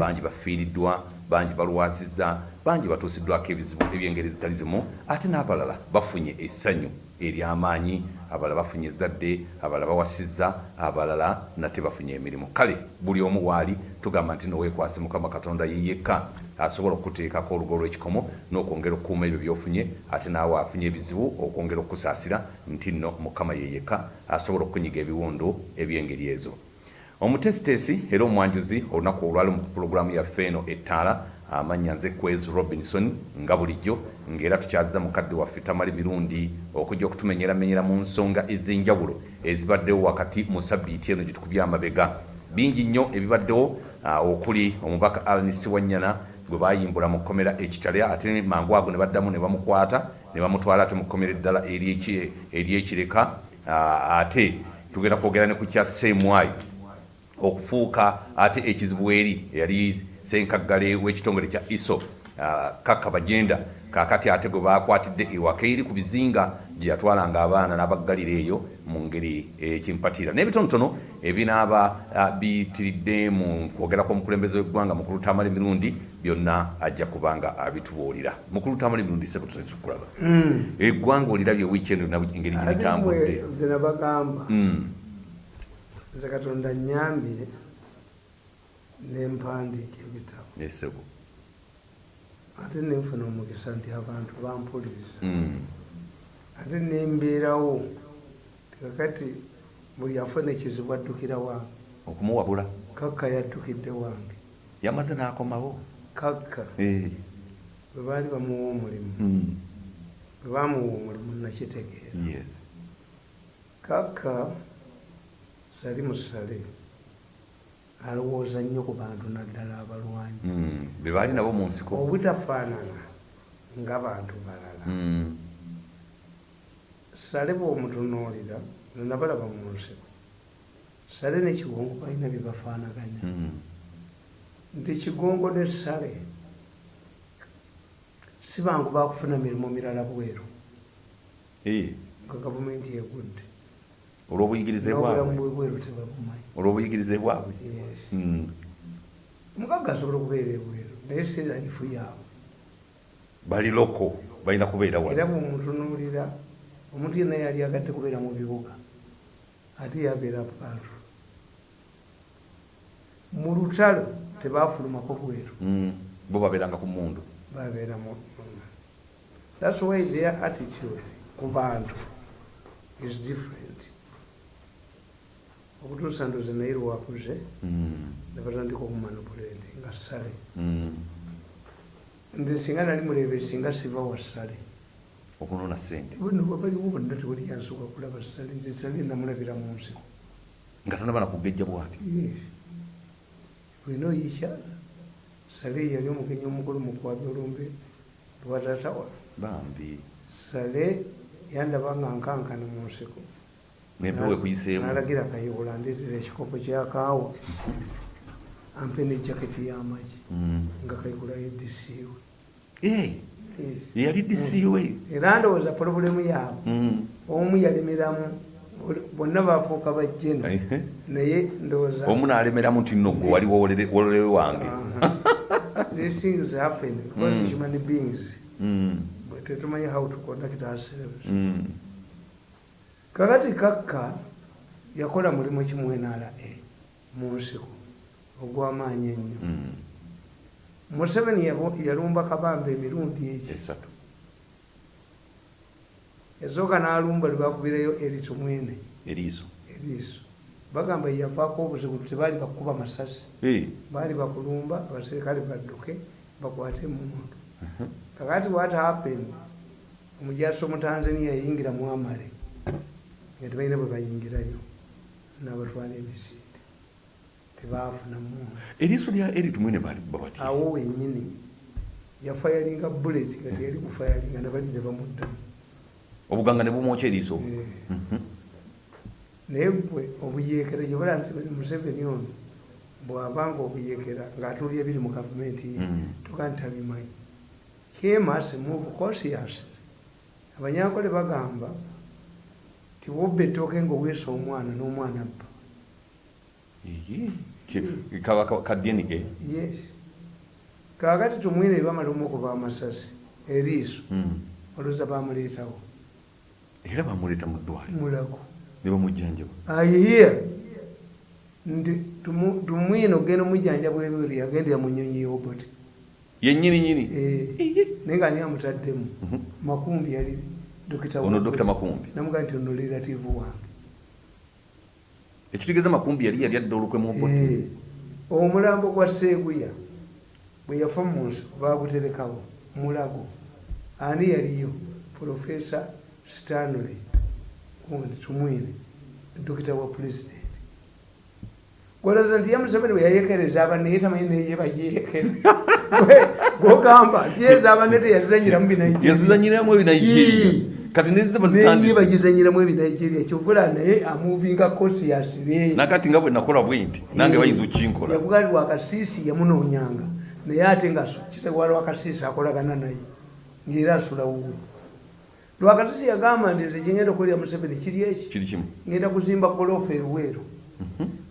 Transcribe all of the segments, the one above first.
bangi bafiiriddwa bangi balwazizza bangi batuusiddwako ebizibu ebyengeri zitali zimu ate n'abalala bafunye essanyu ery'amaanyi abalala bafunye ezzadde abalala bawasizza abalala nate bafunye emirimu. Kale buli omu waali tugamba nti noweekwase mukama katonda ye yekka asobola okuteekako olugo lw'ekikomo n'okwongera okukuuma ebyo byofunye ate naawe afunye ebizibu okwongera okukusaasira nti nno mukama ye yekka asobola okunyiga ebiwundu ebyengeri ezo omutesitesi era omwanjuzi olunaku olwali mu pulogulaamu yaffe eno ettaala amannya nze kwez robinson nga bulijjo ng'era tukyaziza mukadde waffe tamali mirundi okujja okutumenyeramenyera mu nsonga ez'enjawulo ezibaddewo wakati mu sabbiiti eno gye tukubya amabega. Bingi nnyo ebibaddewo okuli omubaka alnis wanyana gwe bayimbula mu kkomera ekitale ate mangu ago ne baddamu ne bamukwata ne bamutwala ate mu kkomera eddala ery'eki- ery'ekireka ate tugenda kwogera ne ku kya seemwayi okufuuka ate ekizibu eri yali senkaggale w'ekitongole kya iso ah, kakka bajenda kakati ate gwe bakwatidde ewaka eri ku bizinga gye yatwalanga abaana n'abaggalira eyo mu ngeri ekimpatira. N'ebitonotono ebinaaba ah, biyitiridde mu kwogera kw'omukulembeze w'eggwanga mukulu tamale mirundi byonna ajja kubanga abitubuulira. Mukulu tamale mirundi sebo tukulaba. Eggwanga olirabye wiikendi olina engeri gye nabagamba? Mm, nze katonda nyambye nempandiika ebitabo. Esebo ate nenfuna omukisa nti abantu bampuliriza. Mm, ate nembeerawo kakati buli afuna ekizibu addukira wange. Okumuwabula. Kakka yaddukidde wange. Yamaze n'akomawo. Kakka. Eh, bwe baali bamuwa omulimu. Mm, bwe bamuwa omulimu nakitegeera. Yes. Kakka sali musale alowooza nnyo ku bantu naddala abalwanyi. Mm, be baali nabo mu nsiko. Obutafaanana ng'abantu balala. Mm, sale bw'omutunuulira nabalaba mu nsiko. Sale ne kigongo balina bye bafaanaganya. Mm, nti kigongo ne sale si bangu bakufuna mirimu mirala bweru. Nga gavumenti egudde olw'obuyigirize bwabwe. tebabumanyi olw'obuyigirize bwabwe. Mugagga asobola okubeera ebweru naye si laifu yaabwe bali loko balina kubeera era wano bwemutunuulira omuntu yenna yali agadde kubeera mu bibuga ate yabeera paatu mu lutalo tebafulumako bweru. Mm, bo babeeranga ku mundu babeera mu thats why their attitude ku bantu is different okutuusa ndoze naye lwakuze Mm, ne batandika okumanipulate nga sale mm, nze singa nali mulebe singa siva wa sale okunona sente baliwo bonna tewali yansooka kulaba sale nze sale namulabira mu nsiko. Nga tonaba nakugejja bwati wena oyikya sale yali omugenyi omukulu mukwabi olumbe lwatatawa bambi. Sale yandaba nga nkankana mu nsiko nempewo ekuyiseemu nalagira kayiwula ndeetera ekikopo kyakaawa ampe nejaketi y'amagi Mm. nga kayigula edisiiwe Eh, yali disiiwe era ndowooza pulobulemu yaabwe Mm. omu yalemeramu bonna bafuuka bajjeno naye ndowooza omu nalemeramu nti nno gwe wali wololewe wange. These things happen. Because Mm. human beings. Mm, tetumanyi how to conduct ourselves. Mm, kakati kakka yakola mulimu kimu nra mu nsiko ogw'amaanyi ennyo. Mm. museveni yabo- yalumba kabamba emirundi eki esatu. Yasooka n'alumba lwebakubirayo erito mwene. Eriiso bagamba yavaako obuzibu tebaali bakuba masasi. Baali bakulumba abaserikale badduke bakwate emundu mhm. kakati what happened? Omujasi omutanzania yayingira mu amale nga tebalina bwe bayingirayo nabatwala emisinde tebafuna mundu eriiso lya eritumwene bali babati awo wenyini yafayalinga bullet nga teyali kufayalinga nabali ne bamuddamu. Obuganga ne bumwokya eriiso? Eh. Mhm. naye gwe obuyeekera gyebala nti museveni ono bwabanga obuyeekera ng'atunulya biri mu gavumenti ye Mm. toga nti abimanyi hemase move conscious abanyankole bagamba ti wobba ettooke ngaoweesa omwana n'omwana abba. Eyi, Ki- kaba ka- ka dna yes. Kakati tumwine bamala omukuba amasasi eriiso Mm. olwoza bamuleetawo era bamuleeta mu ddwaliro? Mulago. Ne bamujjanjaba? Ayiye nti tumwine ogenda omujjanjabwa ebiri yagenda yamunyonyi yobote yennyini nyini naye nga ani amutaddemu. Mhm. makumbi yali dokita ono dr makumbi. Namugaa nti ono relative wange ekitegeeza makumbi yali yali adda olukwe mu Eh, bote omulambo gwa seeguya bwe yafa mu nsi baguterekawo mulago. Ani yaliyo? Profesa stanley kundi tumwine dokita wa pulezidenti gwolaza nti yamuseveni bwe yayekereza abanne ye tamanyi neye bayeekera gwogamba nti yeza abanne teyazizanyiramu binigeria yazizanyiramu ebinigeria kati nezize neye bazitandise bagizanyiramu ebinigeria kyovula naye amuvinga kosi yasire nakati nga bwe nakola bwe nti nange bayinza okukinkola yavuga nti wakasiisi yamunoonyanga naye ate nga kitebwa lwakasiisi akolagana naye ngaera asula wuwe lwakasiisi yagamba nti nze kyengenda okolera museveni kiri eki ngenda kuzimba goloofu eruweero.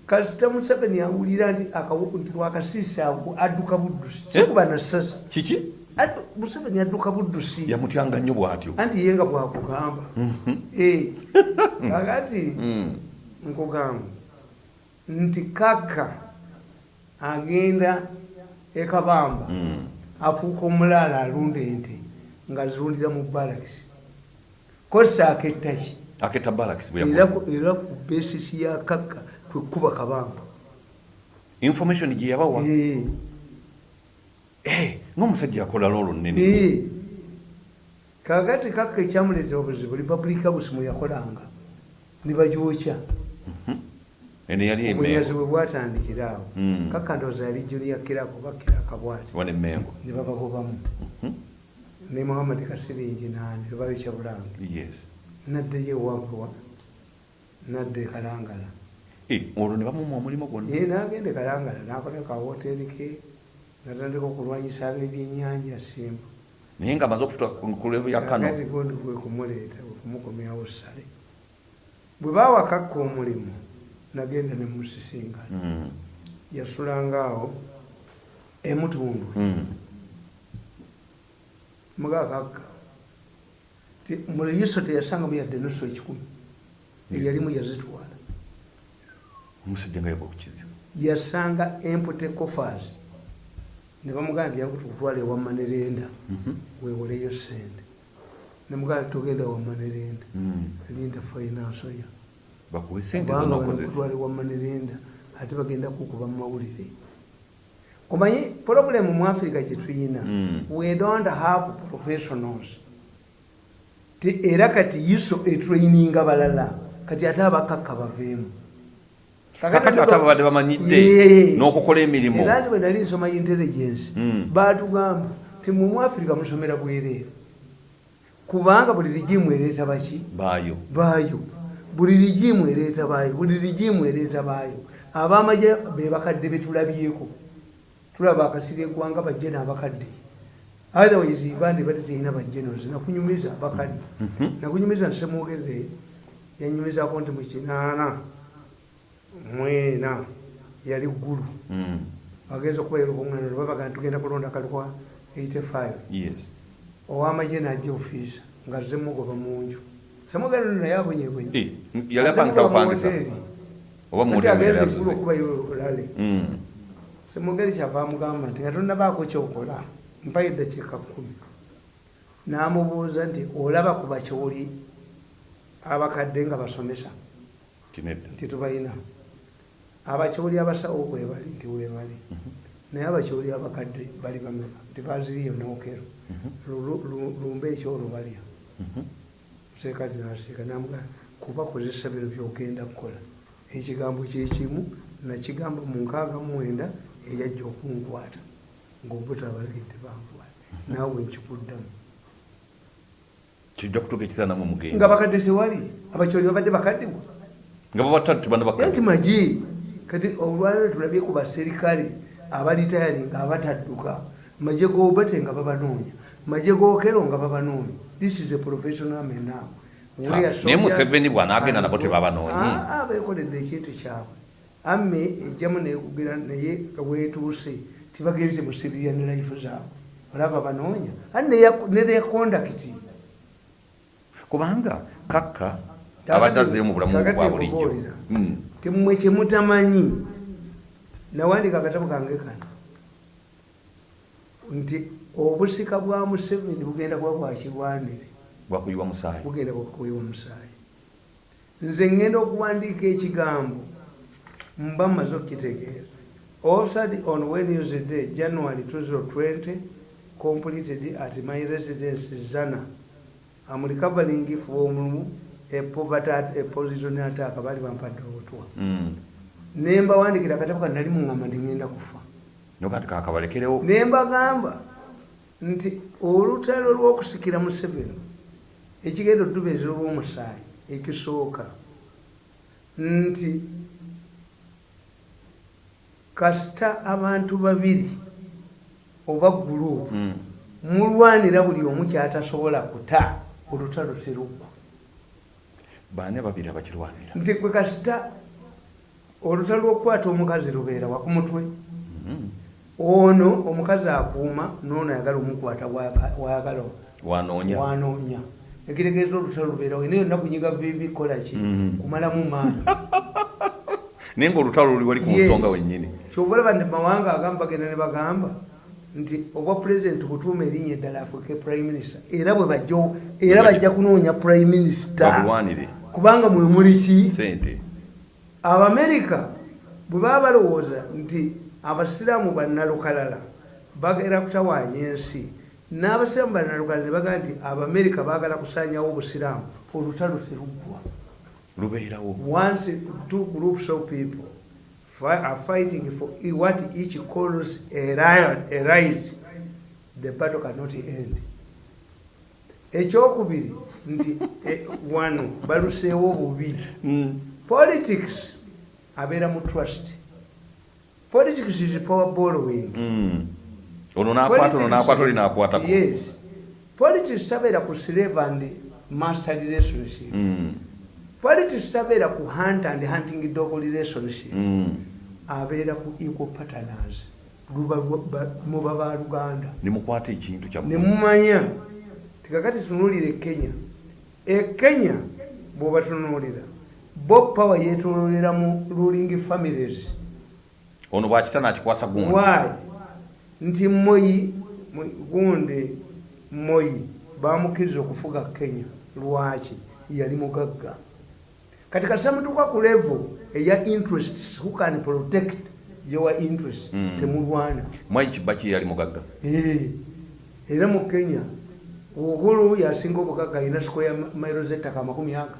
Kasita museveni awulira nti akawu- nti lwakasiisi adduka buddusi. Kikuba na sasi kiki museveni adduka buddusi yamutyanga nnyo bw'atyo. Anti ye nga bwakugamba Eh, kakati Mm. nkugamba nti kaka agenda ekabamba Mm. afuuka omulaala alunda ente nga zirundira mu balakisi kosa akettaki aketta balakisi era ku- besisi ya kaka kwekuba kabamba. Information gye ng'omusajja akola loolo nnene kakati kaka ekyamuleetera obuzibu republika busi mwe yakolanga nibagyokya eno yali obunyazi emengo bwe bwatandikira awo Mm. kaka ndowooza yali juniya kirako bakiraka bwati ne babagobamu ne muhammad kasiringi nani tebayokya bulange. Yes. Naddeyo ewaguwa nadda ekalangala Eh, olwo ne bamuma omulimu gwonna? Ye nagenda ekalangala nakola kawoteri ke natandika okulwanyisa ab'ebyenyanja simba. Naye nga amaze okufuta ku levu ya kano. Gondi kwe kumuleeta kumukomyawo sale bwe bawakakka omulimu nagenda ne musisingana Mm. yasulangaawo emutundu. Mm. mugakakka mu liiso teyasangamu yadde nusu ekikumi eyalimu yazitwala. Omusajja nga yava okukizibu yasanga empute cofers ne bamugaa nti yakututwala ewamanerenda wewoleyo sente nemugaa togenda wamanerenda Mm. linda bakuwe sente kubanga banakutwala ewamanerenda ate bagenda kukuba mu mawulire. Omanyi problemu mu africa gyetuyina Mm. we don't have professionals. Era kati iso etraininga balala kati ate abakakka baveemu kakati ate ababadde bamanyidde n'okukola emirimu. Era nti bwe nali nsoma intelligence. Mm. batugamba ti mu muafrika musomera bwereere. Kubanga buli rigimu ereeta baki? Baayo. Baayo. Buli rigimu ereeta baayo buli rigimu ereeta baayo. Abamaje be bakadde betulabyeko tulaba akasiri eggwanga bajje n'abakadde. Otherwise bandi bati teyina bajenozi nakunyumiza bakadde nakunyumiza nsemwogerere. Yanyumizako nti mukinaana mwena yali ggulu. Mm. agenza okubaira okuŋŋaana babaga tugenda kulonda kalukwa 85 yes. Owamagye najja ofiisa nga ze mugoba munju semugendo naye abonyebonye yali apangisa bupangisa oba mu hoteri yali agenda asuze eggulu okubayo olale. Mm. semugeri kyava amugamba nti nga tonnabaako kyokola mpayo eddakiika kkumi. N'amubuuza nti olaba ku bakyoli abakadde nga basomesa? Nti tubalina abakyoli abasawo webali nti webali naye abakyoli abakadde bali bameka nti baziriyo nokero Lulu- lu- lumba ekyolubalya museekati nasiika namuga kubakozesa bino byogenda kukola. Ekigambo kyekimu nakigamba mu nkaaga mwenda eyajja okunkwata. Ngaobuta abalagidde bankwata naawe nkikuddamu. Kijja kutuuka ekisaanamu nga omugenda bakadde tewali. Abakyoli babadde bakaddewa nga babatatu Era banabaka nti magi kati olwaliro tulabye ku baserikale abalitayali nga abatadduka maje gobate nga babanoonya maje gokero nga babanoonya. This is a professional man now. Ah, naye Museveni bw'anaagenda nabo tebabanoonyi. bekoledde ekintu kyabwe. Amme ejjamu nekugira naye wetuuse tibagenze musibirya ne life zaabwe. Olaba banoonya. Ate neya kondakiti kubanga kakka abadde azeyo mu bulamu bwa bulijjo. Temwe kyemutamanyi nawandika akatabo kange kano. Nti obusika bwa museveni bugenda kuba bwakirwanire musaayi. Bugenda kukuweebwa omusaayi nze ngenda okuwandiika ekigambo mba mmaze okukitegeera. Offered on wednesday january 2020 completed at my residence zana. Am recovering from a poverty a position attack baali bampadde obutwa Mm. nembawandikira akatabo kano nali muŋŋamba nti ŋŋenda kufa noga nti kakabalekerewo nembagamba nti olutalo lw'okusikira museveni ekigenda otubeeza olw'omusaayi ekisooka nti kasita abantu babiri oba gurupu Mm. mulwanira buli omu kyatasobola kuta olutalo teruggwa baani ababiri abakirwanira. Nti kwe kasita olutalo lw'okukwata omukazi lubeera wakumutwe Mm. ono omukazi akuuma noono ayagala omukwata wayagala wanoonya. ekitegeeza olutalo lubeerawo naye yonna kunyiga bibi kolaki Mhm. kumalamu maanyi. Naye ngaolutalo luli wali ku nsonga wennyini. Kyova olaba nti mawanga agamu bagenda ne bagamba nti obwa pulezidenti butuuma erinnya eddala afuuke prime minister era bwe bajja era bajja. kunoonya prime minister kubanga mwe muli ki? Sente abamerika bwe baba balowooza nti abasiraamu bannalukalala bagenda kutawaanya ensi n'abasiraamu bannalukalala ne bagamba nti abamerika baagala kusaanyawo obusiraamu olutalo teruggwa. Lubeerawo. Once two groups of people are fighting for e- what each calls a riot, a right, the battle cannot end. ekyokubiri nti eh, wano baluseewo bubi Mm. politics abeera mu trust. Politics is power borrowing Mm. ono nakwata ono nakwata oli nakwatako yes. Politics tabeera ku slave and master relationship. Mm. politics tabeera ku hunt and hunting dog relationship. Abeera ku equal partners. Muba ba luganda. Nimukwata ekintu ne kyammwe mumanya tikakati tunuulire ekenya ekenya bwoba tunuulira bob power yetololera mu ruling families. Ono bwakita nakikwasa gundi. Why? Nti moyi gundi moyi bamukkiriza okufuga kenya. Lwaki? Yali mugagga. Kati kasamutuka ku level eya interest who can protect your interest? Mm. temulwana. Mwai kibaki yali mugagga? Era mu kenya uhuru yasinga obugagga alina sikoya mairo zettaka amakumi aga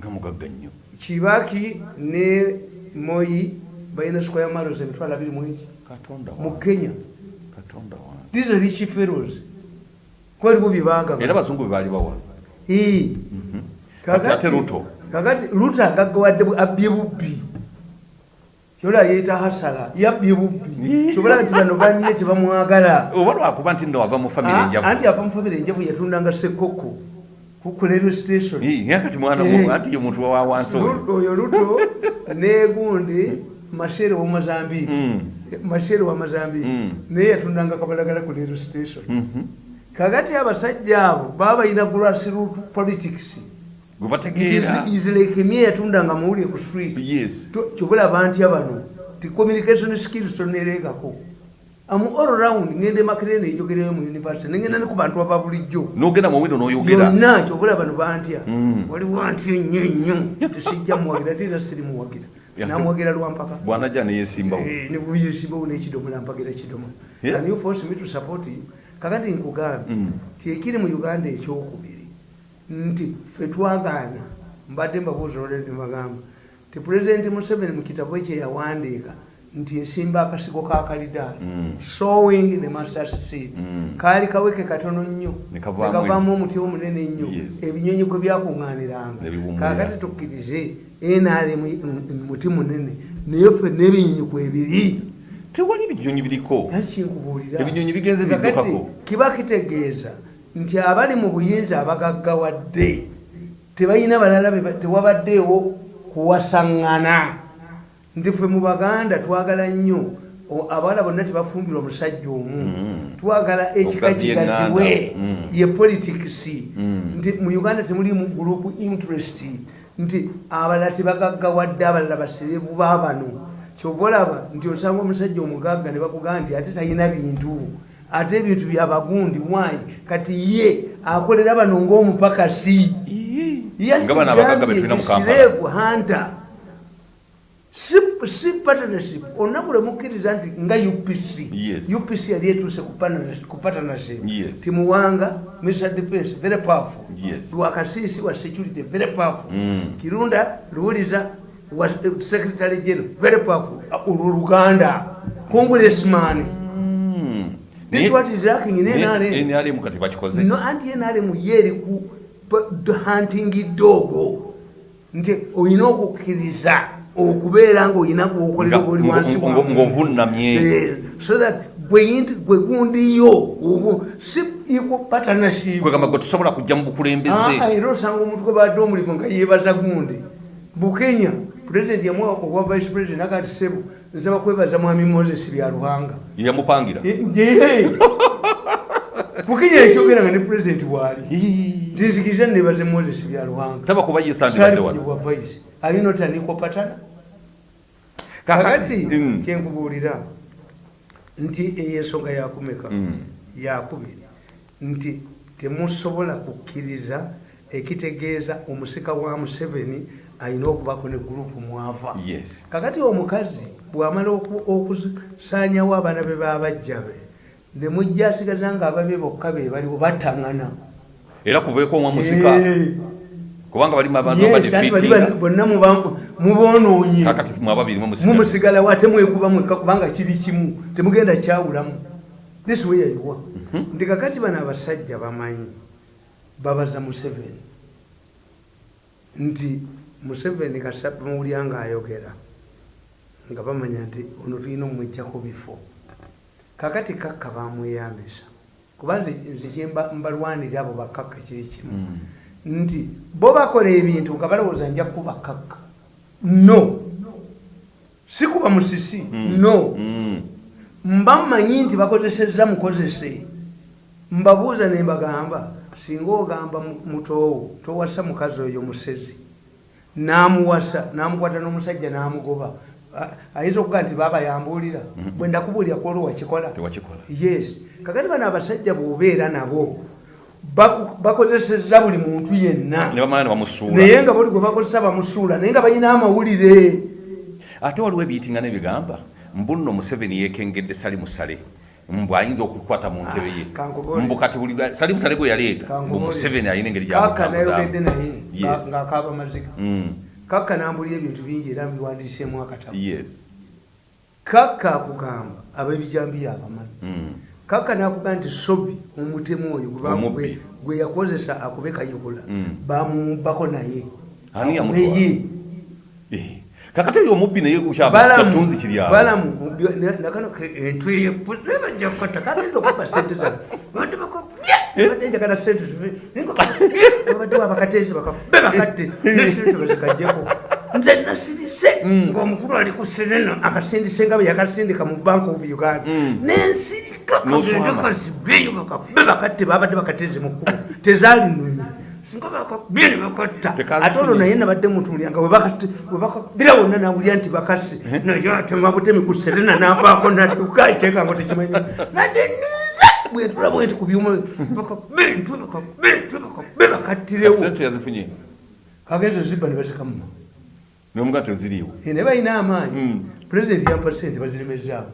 nga mugagga nnyo. Kibaki ne moyi balina sikoya mairo emitwalo abiri katonda mu kenya. These are rich fellows. Kwaliwo byebagaba era abazungu bwe baali bawa. Mhm. kakati- luto agaggawadde bu- abbye bubbi kyola yeeta hasala yabbye bubbi. Kyobola nti bano banne tebamwagala oba lwakuba nti nno wava mu famire Ah, enjavu. anti ava mu famire enjavu yatundanga sekoko kukulero station kati mwana Eh. wo anti ye muntu wa wansi oyo Lu- oyo luto negundi mashere wa mozambique Mm. mashere wa mozambique Mm. naye yatundanga kabalagala ku lero station Mhm. kakati abasajja abo baba balina grassroot politics gwe It bategeera is- is like emye yatundanga muwulire ku street. Kyobulaba ntya bano? Ti communication skills toneregako am all round ngende makerere nejogereyo mu university nengenda ne ku bantu aba bulijjo. Nogenda mu windo n'oyogera. Yonna kyobula bano bantya. Mm. waliwo ntyo nnyo nnyo. Tesijja muwagira ate era sirimuwagira Yeah. namuwagira lwampaka bwanajja neyesimbawo Eh, ne buyesibawo n'ekidomola mpagira Yeah. can you force me to support you. Kakati nkugambe Mm. ti ekiri mu uganda ekyokubiri nti ffe twagaana mbadde mbabuuza olwedde nebagamba ti pulezidenti museveni mu kitabo ekyo yawandiika nti nsimba akasigo ka kalidaali Mm. sowing the masters seed Mm. kaali kaweke katono nnyo Ne kavaamu nekavaamu omuti omunene ennyo ebinyonyi kwe byakuŋŋaaniranga kakati tukkirize nrm muti munene naye ffe n'ebinyonyi kwebiri tewali ebinyonyi biriko? Yakinkubuulira Ebinyonyi bigenze biddukako. kiba kitegeeza nti abali mu buyinza abagaggawadde tebalina balala tewabaddeewo kuwasaŋŋana nti ffe mu baganda twagala nnyo abawala bonna tebafumbirwa omusajja omu. Twagala ekika kigaziwe yeŋŋanda. Mm. ye politikisi Mm. nti mu uganda temulimu group interest. Nti abalala tebagaggawadde abalala basirevu baabano kyova olaba nti osanga omusajja omugagga ne bakugamba nti ate talina bintu ate ebintu byabagundi mwayi kati ye akolera bano ng'omupakasi Nga bano abagagga be tulina mu Kampala. sirevu hanta si partnership. Olunaku lwemukkiriza nti nga upc upc yali etuuse ku partnership- timuwanga mr defense very powerful. Yes. lwakasisi wa security very powerful. Mm. kirunda luwuliza wa secretary general very powerful. Olwo luganda congressman this is what is lacking in NRM nrm kati bakikoze no anti NRM yeri ku hunting dogo. Nti olina okukkiriza okubeera ngaolina gwokolera Nga- goli ngo- wansi ngo- wammwe. ng'ovunnamye. Eh, so that gwe gundiyo obu si equal partnership. Kwegamba gwe tusobola kujja mu bukulembeze. Ah, era osanga omuntu gwe badde omulimu nga yeebaza gundi. Bukenya pulezidenti yamu owa vice president agati sebo nsaba kwebaza mwami moses byaluhanga. Yamupangira. Bukenya yakyogera nga ne pulezidenti bwali. Nti nzikiriza nebaze moses byaluhanga. Taba kuba yesandibadde wano wa vice. Ayinota niko patana Kakati, kakati mm. kyenkubuulira nti eyensonga yakumeka Mm. yakubiri nti temusobola kukkiriza ekitegeeza omusika wa museveni alina okubako ne gurupu mwava kakati omukazi bwamala oku- okusaanyawo abaana be babajja be nemujja asigaza nga ababe bokka be baliwo bataŋŋana era kuveeko omwa musika kubanga balimu abantu Yes, ati bali badefeatinga ba- bonna muba- mubonoonye kakati mwababiri mumusigala mumusigalawo ate mwekuba mwekka kubanga kiri kimu temugenda kyawulamu. This way ayiwa nti kakati bano abasajja bamanyi babaza museveni. Nti museveni kasamuwulya nga ayogera nga bamanya nti ono tulina omwejjako bifo kakati kakka bamweyambisa kuba nze nze kyemba- mbalwanira abo bakakka kiri kimu. Nti bo bakola ebintu nga balowooza nja kuba kakka. No. Si kuba musisi. No. Mm. mba mmanyi nti bakozesezza mukozese. Mbabuuza ne mbagamba singa ogamba mu- mutoowo towasa mukazi oyo musezi n'amuwasa n'amukwata n'omusajja n'amugoba. Ayinza okuga nti baaba yambuulira bwe ndakubuulira kwolwo wakikola. Yes. Kakati bano abasajja bw'obeera nabo baku- bakozesezza buli muntu yenna. Naye nga buli gwe bakozesa bamusuula naye nga balina amawulire. Ate waliwo ebiyitinga nebigamba mbunno museveni yekengedde sali musale mbu ayinza okukwata mu ntebe ye. Ah, kankubole. mbu kati buli lwa- sali musale gwe yaleeta mbu museveni alina engeri kaka nayogedde naye ng'akaaba maziga Mm. kakka nambulira ebintu bingi era mbiwandiseemu akatabo. Kakka akugamba ab'ebijambiya abamanyi. Mm. kakka nakugamba nti sobi omutemu oyo gwe yakozesa akube kayogula Mm. bamumubbako naye? Naye. Eh. kakati oyo omubbi naye kyatunzi kiri awo balamu obyo- ne- nakano ke- entwe nebajja kukata kagenda okuba sente zange babadde bakabya babadde njagala sente babadde wabakateezi bakabe bakatte nesente bazikaddeko nze nasirise. Ng'omukulu ali ku serena akasindise nga bwe yakasindika mu bank of uganda. Nensirika N'oswama. kazibeyo bakabe bakatte babadde bakateeze mu kkubo. Tezaali nunyi singa bakabye ne bakatta ate olwo naye nabadde mutuulyanga webakabira wonna nawulya nti bakase naye atema butemi ku serena navaako nadduka ekyeka ngo tekimanyi. Nadde nize bwentula bwenti ku byuma bakabe ntwe bakabe ntwe bakabe bakattirewo. Kagenze zibba ne bazikamuma nomuga teziriiwo naye balina amaanyi. Mm. pulezidenti yampa sente baziremezaawo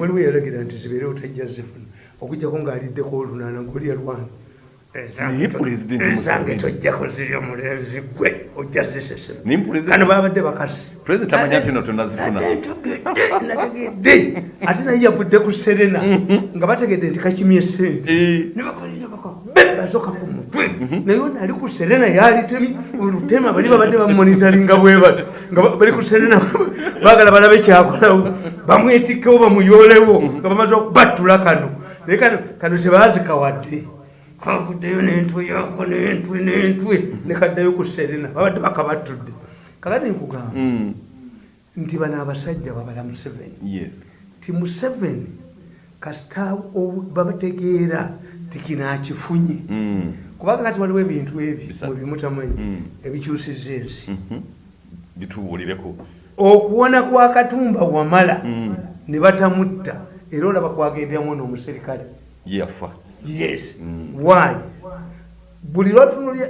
waliwo yalagira nti zibeerewo tajja zifuna. Okugjako ng'aliddeko olunaana ng'oli yalwana ezange tojjako ziri omulenzi gwe ojja zisesema Naye Pulezidenti- kano babadde ntegedde nategedde ate naye yavudde ku serena. Nga bategedde nti kakimye sente Eh. bazoka ku mutwe naye ono ali ku serena yalitemi olutema bali babadde bamonitaringa bwebali nga ba- bali ku serena bagala balabe kyakolawo bamwetikkewo bamuyolewo nga bamaze okubattula kano naye kano kano tebazikawadde kavuddeyo n'entwe yako n'entwe n'entwe. Nekaddayo ku serena babadde bakabattudde. Kakati nkugamba Mm. nti bano abasajja babala museveni. Yes. Ti museveni kasita babategeera ti kino akifunye. Mm. kubanga kati waliwo ebintu ebyo Bisa- mwebimutamanyi Mm. ebikyusiza ensi. Mhm. bitubuulireko. Okuwona kwa katumba wamala ne batamutta era olaba kwagenderamu n'omuserikale yafa yes. Mm. why? Buli lwatunulya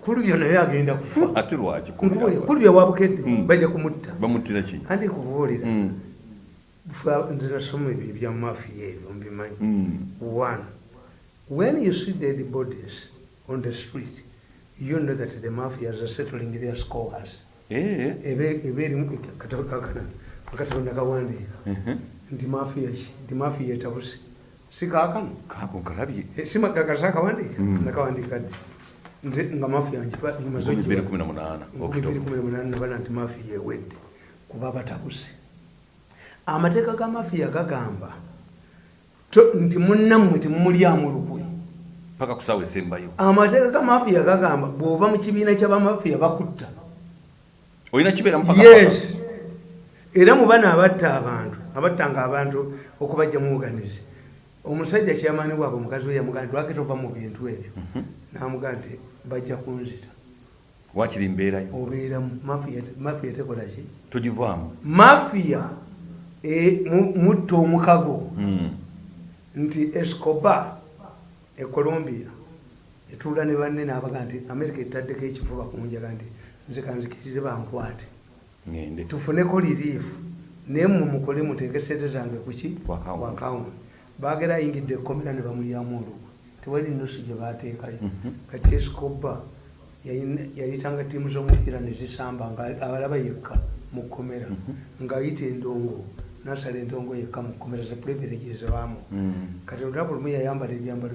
kulubyo naye agenda kufa. Ate lwaki Nkubulira, kulubya wabukedde Mm. bajja kumutta. Andi kubuulira. Mm. Nze nasoma ebyo ebya mafiya ebyo mbimanyi. One when you see dead bodies on the street you know that the mafias are settling their scores. Eh. ebe ebe erimu akatabo kakana akatabo nakawandiika. Mhm. nti mafiya ki? Nti mafiya etabuse si kaakano kaako nkalabye Eh, si magagasa akawandiika Mm. nakawandiika ddi nze nga mafiya njipa nyimaze Nkumi bbiri okugiwa- kumi na munaana nkumi bbiri kumi na munaana nabala nti mafiya ewedde kuba batabuse amateeka ga mafiya gagamba to- nti munnammwe temumulyamu lukwe paka kusaawa esembayo amateeka ga mafiya gagamba bw'ova mu kibiina kyabamafiya bakutta olina kibeera mupaka yes. era mu bana abatta abantu abattanga abantu okubajja mu oganize omusajja kyamaani bwabwe omukazi we yamugaa nti lwaki tova mu bintu ebyo? Namugaa nti bajja kunzita. Wakiri mbeerayo obeeramu mafiya mafiya tekola ki? Togivaamu? Mafiya e, mu- mutta omukago. Mm. nti escoba e colombia etuula ne banne nabaga nti amerika etaddeko ekifuba kunjaga nti nze kanzikirize bankwate. Tufuneko liriifu naye mmwe mukole muteeke sente zange kuki wakawuni bagera ayingidde ekkomera ne bamulyamu olugwe tewali nusu gye bateekayo Mhm. kati yayina- yayitanga ttiimu z'omupiira ne zisamba nga abalaba yekka mu kkomera. Mhm. ng'ayita endongo nasala endongo yekka mu kkomera ze privileges baamu. Mm. kati olunaku lumu yayambala ebyambalo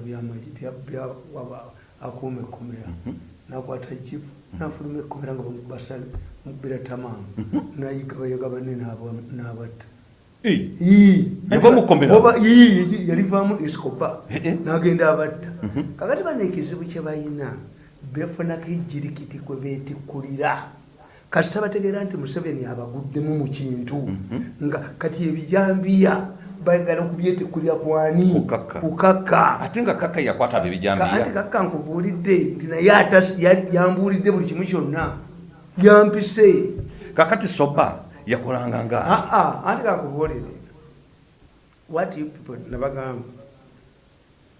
akuuma ekkomera. Mhm. nakwata jipu nafuluma ekkomera nga basale mubira tamaamu nayigabayaga banne n'aba- n'abatta yalivaamu escoba Eh, eh. n'agenda abatta. Mhm. kakati bano ekizibu kye balina befunako ejjirikiti kwe beetikkulira kasita bategeera nti museveni abaguddemu mu kintu. Mhm. nga kati ebijambiya bayagala okubyetikkulira kwani kukakka ate nga kaka yakwata abo Ka- anti ebijambiya kakka nkubuulidde nti naye yambuulidde buli kimu kyonna. Yampise. Kakati soba yakolanga nga aa anti kakubuulire what you people nabagamba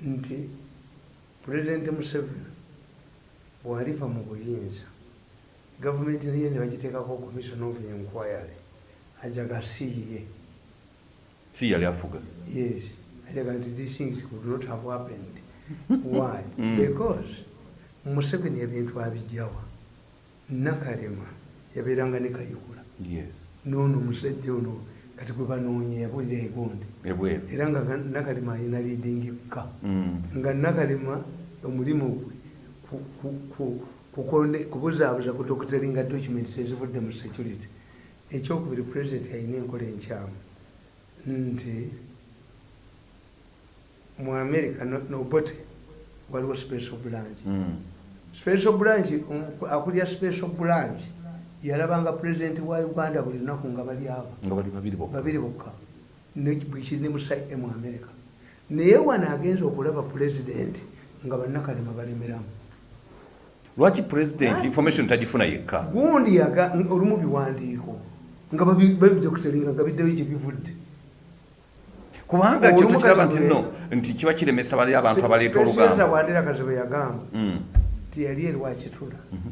nti pulezidenti museveni bwaliva mu buyinza gavumenti niye nebagiteekako commission of enquiry ajaga siye si yali afuga? Yes ajaga nti these things could not have happened. Why? Mm. because museveni ebintu abijjawa. Nakalema yabeeranga ne kayikula yes noono omusajja ono kati gwe banoonya yabulira ebweru. Era nga nakalema alina leading ka. Mm. nga nakalema omulimu gwe kubuzaabuza ku doctoringa documents ezivudde mu security. Ekyokubiri president alina enkola enkyamu. Nti mu america no- nobote waliwo special branch. Mm. special branch omu- akulya special branch yalabanga president wa uganda buli lunaku nga bali abo. Babiri bokka. Bwekiri ne musayi mu america. Naye wano agenza okulaba pulezidenti nga bannakalema balemeramu. Lwaki president Anti- information tagifuna yekka? Gundi olumu biwandiiko nga babi- babidokitalinga nga biddeyo gye bivudde. Kubanga kyo tukiraba nti no nti kiba kiremesa bali abantu abaleeta olugamba wandera kazibe yagamba Mm. nti yali erwakitula Mhm.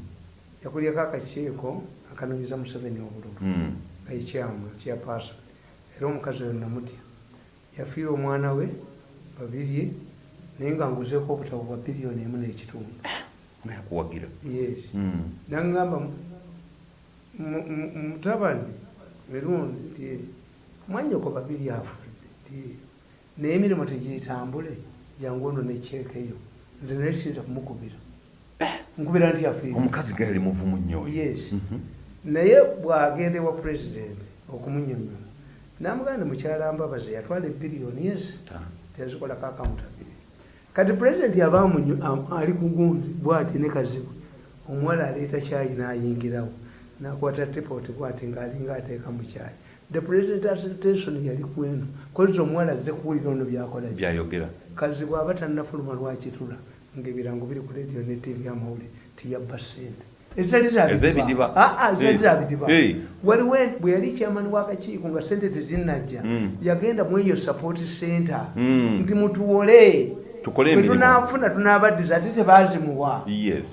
yakulyako akakiiko akanonyeza museveni obululu Mm. nga ekyamu kyapasa era omukazi oyo namutya. Yafiira omwana we babirye naye nga nguzeeko obutabo bwa biliyoni emu n'ekitundu. Nga yakuwagira yes. Mm. nagamba mu- mu- mutabani mirundi nti mwanyoko babiri afudde nti naye emirimu tegitambule jangu ono nekyekeyo nze naye kiyinza kumukubira. Nkubira nti afiire omukazi ga yali muvumu nnyo yes. Mhm. Naye bwagenda ewa pulezidenti okumunyonyola namuganda mukyala mbabazi yatwala ebiriyoni yes tezikolako accountability. Kati pulezidenti aba amunyo- am- ali kugundi bwati ne kazibu omuwala aleeta kyayi n'ayingirawo nakwata tipoti kwati ngaalinga ateeka mu kyayi the president attention yali kweno kozi omuwala azze kuwulira ono byakola ki? Byayogera. Kazi bw'aba tannafuluma lwakitula ngaebirango biri ku radio ne tv amawulire tiyabba sente Ez'ebidiba. ezali Eh. zabidiba Eh. waliwo bwe yali kyamani w'akakiiko nga sente tezinnajja Mm. yagenda mu eyo support center. Mm. nti mutuwole. Tunaafuna tunabaddiza ate tebazimuwa.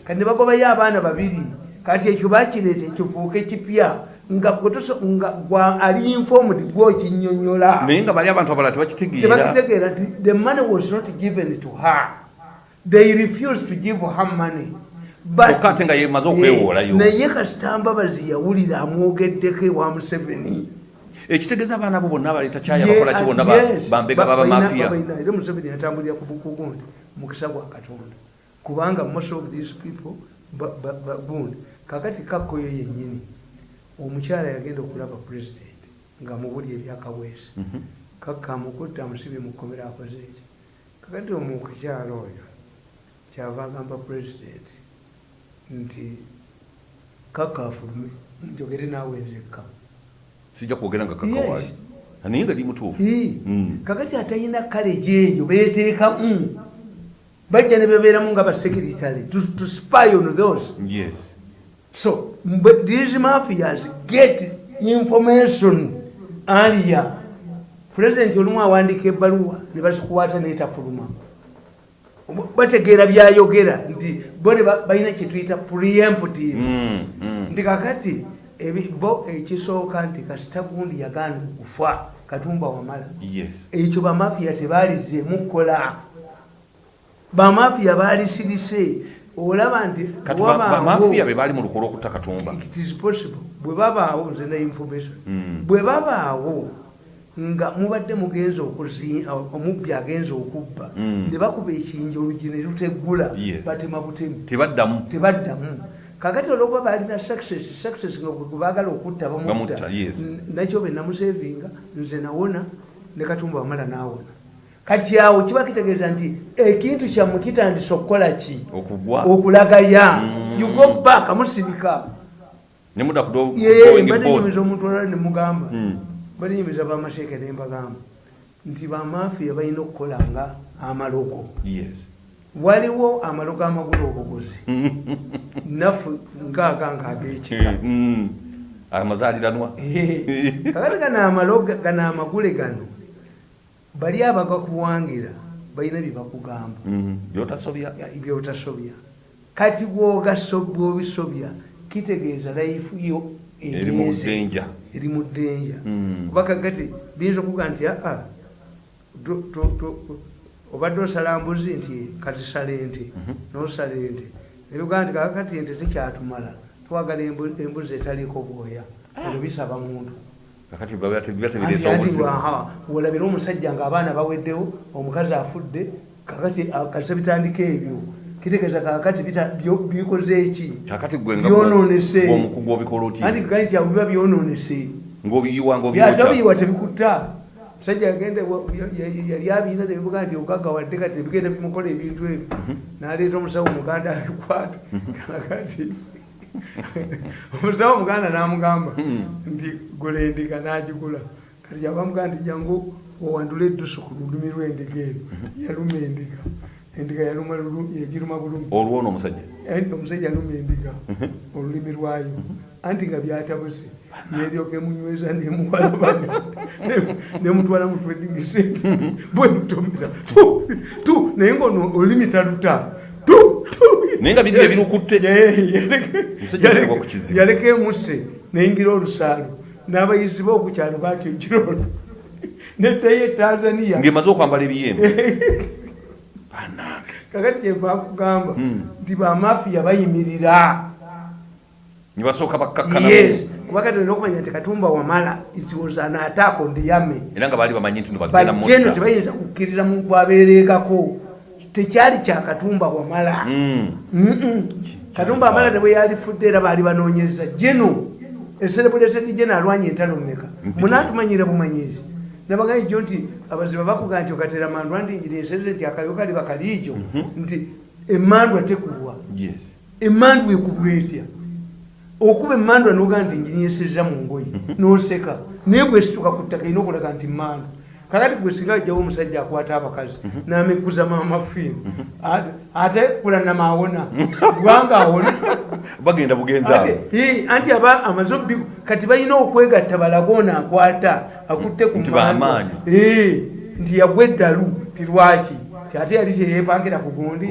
Kati ne bagobayo abaana babiri. Kati ekyo bakireeta ekifuuka ekipya nga ali informed gwokinyonyola naye nga bali abantu abalala tebakitegeera. Nti the money was not given to her. They refused to give her money Kyokka ate nga yemaze okwewoolayo. Naye kasitambabazi yawulira amwogeddeko ewa museveni. Ekitegeeza abaana bo bonna abaleeta kyayabakola ki? bonna ba- Yes, bambega ba- babamafiya era museveni yatambulira ku bukugu nti mukisa gwa katonda. Kubanga most of these people gundi kakati kakkoyo yennyini omukyala yagenda okulaba president nga mubuli ebyakaweesi. Mhm. kakka amukutta amusibye mu kkomera akoze eki kakati omukukyala oyo kyava agamba president nti kakka afulume njogere naawe nzekka sijja kwogera nga kakawaali naye nga li mutuufu. Ii. Mm. kakati atalina kaleji eyo beteekamu bajja ne bebeeramu nga basekiritale to, spy on those. Yes. So but these mafias get information earlier. President olumu awandika ebbaluwa ne bazikukwata netafuluma bategeera byayogera nti bo ne ba- balina kyetuyita preemptive. Mm, mm. nti kakati ebi- bo ekisooka nti kasita gundi yagaana okufa katumba wamala. Yes. Ekyo bamafiya tebalizeemu kukola bamafiya balisirise olaba nti kati wabaawo- bamafiya be baali mu lukolo okutta katumba. It is possible. Bwe babaawo nze na information. Mm. bwe babaawo nga mubadde mugenza omubbi agenza okubba. Mm. ne bakuba ekinja olugi ne luteggula batema butemu. Tebaddamu. Kakati olwokuba balina success success nga baagala okutta bamutta. Nakyo be namusevinga nze nawona ne katumba wamala nawona kati awo kiba kitegeeza nti ekintu kyammwe kitandise okukola ki? Okulagaya Mm. you go back amusirika. Ne mudda ku do- Ye, going board. banenyumiza omuntu olala nemugamba Mm. banenyumiza bamasheeke nembagamba nti bamafiya balina okukola nga amalogo yes waliwo amalogo amagula obuguzi nafu ngaaga nga agekika Mm. amazaaliranwa kakati gano amalogo gano amagule gano bali abagakuwangira balina byebakugamba Mm. byotasobya kati bwobisobya kitegeeza layifu yo egenze. Eri mu ddenja kuba kakati biyinza okuga nti aa obadde osala mbuzi nti katisala ente. Mhm. nosala ente. Nebyogaa nti kakati ente zikyatumala twagala embu- embuzi etaliko bwoya. Ebyo bisaba muntu. Wolabira omusajja ngaabaana baweddewo omukazi afudde kakati akasa bitandika ebyo kitegeeza kakati bita- byo- bikoze eki kakati gwe nga byononese omukugu obikola oti? Anti gani ti abo biba byononese ngaobiyiwa ngaobiyoca byatabiyiwa tebikutta musajja agenda yali abiina nebivuga nti ogagawadde kati ebigenda bimukola ebintu ebyo. Naleeta omusawo muganda abikwata. Kakati omusawo muganda namugamba nti gula endiga nagigula kati yabamugamba nti jangu owandula eddusu ku lulimi lwendiga eno. Yaluma endiga endiga yagiruma bulumi olwono omusajja? Enti omusajja aluma endiga olulimi lwayo. Anti nga byatabuse neryoka emunyweza nemuwalabanya nemutwala mu trading center bwemutomera tu naye ngaono olulimi taluta. Naye nga biri ebirukutte Ye- yaleke- Omusajja yaleke- alekwa ku kizibu. yaleka emuse neyingira olusaalu. N'abayizi bokukyalo batyo ekirono nettayo etanzania ng'emaze okwambala ebiyembe kakati kyevakugamba Mm. nti bamafiya bayimirira. Ne basooka bakkakkanamu yes. Kuba kati olina okumanya nti katumba wamala isioza naataako ndiyame era nga baali bamanyi nti no bagenda bajjeno mutta. tebayinza kukkiriza muntu abeereekako tekyali kya katumba wamala. Mm. Mm-mm. katumba wamala ne bwe yalifudde era baali banoonyereza. Jeno eserebuletedi jeno alwanya entalo mmeka? Munatumanyire bumanyizi nabagai jo nti abaziba bakuga nti okatera mandwa nti njiri enserere nti akayo kali bakaliijo nti emandwa tekuwa yes. Emandwa ekubwa etya? Okuba emandwa noga nti njinyisiza mu ngoyi noseka. Naye gwesituka ku ttaka ina okulaga nti mandwa kakati gwe singa ajjawo omusajja akwata abakazi nameguza mamafiimu ate kulanama awona kubanga awona. Bagenda Ate, ii, anti aba amaze obbi kati balina okwegatta balagoona akwata akutte ku. Ii, nti yagwa eddalu ti lwaki? Ate yali kyeyepangira ku gundi.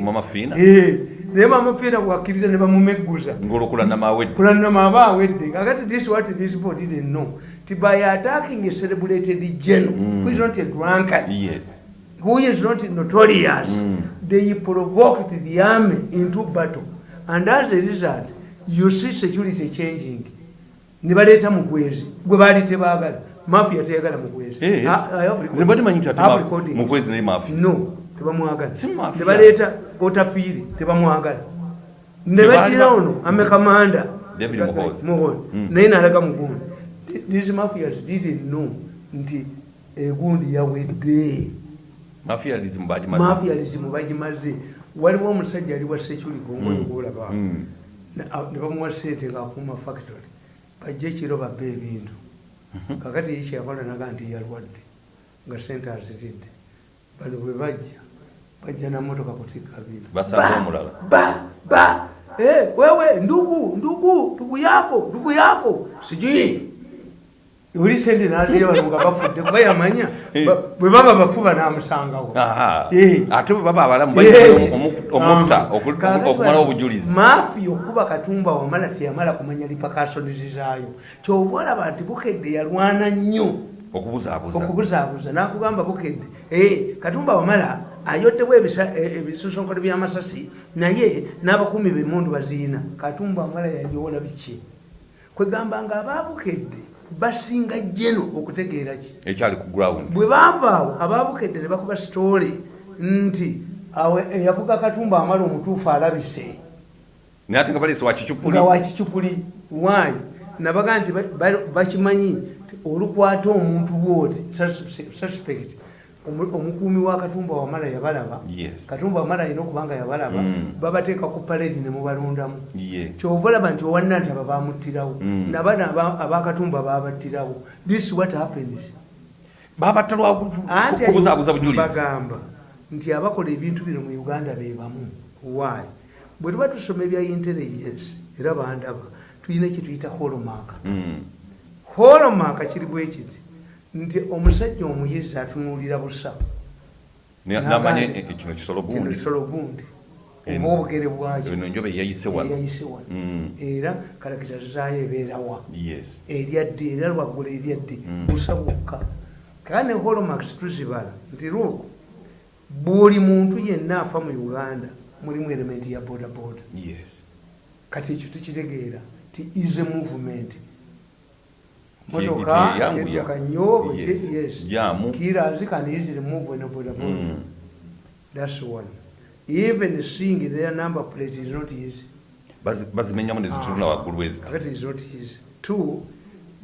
Naye mamafiina bwakkiriza ne bamumegguza. Ng'olukulanama awedde kulanama aba awedde. Kakati this what this board didn't know by attacking a celebrated general who is not a drunkard? Yes. Who is not notorious? Mm. they provoked the army into battle. And as a result you see security changing. Ne baleeta mugwezi gwe baali tebaagala mafia teyagala mugwezi Eh, no tebamwagala. Ne baleeta otafiire tebamwagala. Ne Tebaali baddira ba- ono amekamanda. Mm. naye nalaga mugundi these mafias didn't know nti egundi yawedde. Mafialism bagimaze waliwo omusajja ali wa seculigo ngoyogolaba Mm. ne bamuwa sente ngaakuuma factory. Bajja ekiro babba ebintu. Kakati ye kyakola naga nti yalwadde nga sente aziridde bano bwe bajja bajja namotoka kutikka ba Eh, wewe ndugu ndugu ndugu yako ndugu yako. Sijui oli sente nazire bano nga bafudde kuba yamanya ba- bwe baba bafuba namusangawo Aha. Eh. ate bwe baba abalamu Eh. omutta Ah. okumala obujulizi maafi okuba katumba wamala teyamala kumanya lipakasonizi zaayo kyova olaba nti bukedde yalwana nnyo okubuzaabuza nakugamba bukedde Eh, katumba wamala ayoddewo eh, ebisusonkolo byamasasi naye n'abakumi bemundu baziina katumba wamala yayowola biki kwegamba nga ababukedde basinga jeno okutegeera ki? Ekyali ku ground. Bwe baava awo ababukedde ne bakuba sitoole nti awe eyavuga katumba amala omutuufu alabise. Naye ate nga baleese wakicupuli nga wakicupuli waayi nabaga nti ba- ba- bakimanyi olukwata omuntu bwoti sus- suspect omukuumi wa katumba wamala yabalaba. Katumba wamala alina okubanga yabalaba Mm. babateeka ku paledi ne mubalondamu kyova olaba nti owanna nti aba bamuttirawo Mm. nabana aba- abakatumba babattirawo this is what happens. Babatta lwa anti kubuzaabuza bujulizi. Bagamba nti abakola ebintu bino mu uganda be bamu. Why? Bwe tuba tusoma ebya intelligence era bandaba tulina kyetuyita holomark. Mm. holomark kiri bwekiti nti omusajja omuyizi atunuulira busa. Namanya e- kino kisolo kino gundi. oba obugere bwakyo yayise wano. Eyayise wano. Mm. era kalakita zaayo ebeerawa yes. Eryadde era lwaggula eryadde Mm. busa bwokka. Kale ne holomax tuzibala. Nti lwoko buli muntu yenna afa mu uganda mulimu elementi ya bodaboda. Yes. Kati ekyo tukitegeera. Ti is a movement motoka kyeduka nnyo yes. Jaamu. kirazi can easily move in a bodaboda Mm. that's one. Even seeing their number plate is not easy. Bazi- bazimenyamu nezituluna waggulu weziti kakati is not easy. Two